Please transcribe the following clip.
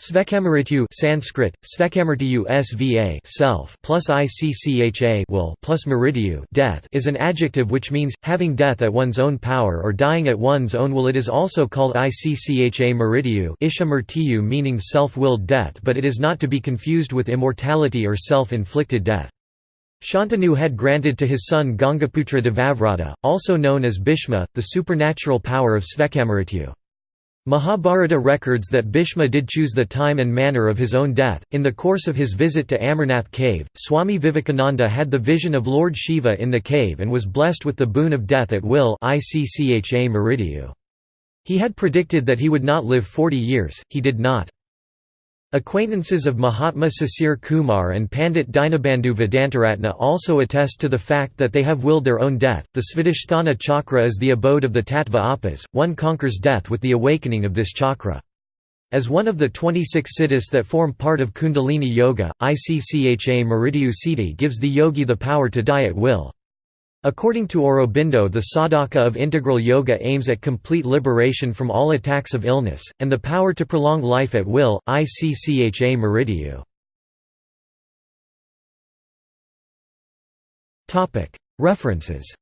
Svecchamrityu Sanskrit, Svecchamrityu sva self plus iccha will plus death is an adjective which means, having death at one's own power or dying at one's own will it is also called iccha mrityu isha meaning self-willed death but it is not to be confused with immortality or self-inflicted death. Shantanu had granted to his son Gangaputra Devavrata, also known as Bhishma, the supernatural power of Svecchamrityu. Mahabharata records that Bhishma did choose the time and manner of his own death. In the course of his visit to Amarnath cave, Swami Vivekananda had the vision of Lord Shiva in the cave and was blessed with the boon of death at will He had predicted that he would not live 40 years, he did not. Acquaintances of Mahatma Sisir Kumar and Pandit Dinabandhu Vedantaratna also attest to the fact that they have willed their own death. The Svadhisthana chakra is the abode of the Tattva Apas, one conquers death with the awakening of this chakra. As one of the 26 siddhis that form part of Kundalini Yoga, ICCHA Mrityu Siddhi gives the yogi the power to die at will. According to Aurobindo the sadhaka of integral yoga aims at complete liberation from all attacks of illness, and the power to prolong life at will, ICCHA Mrityu. References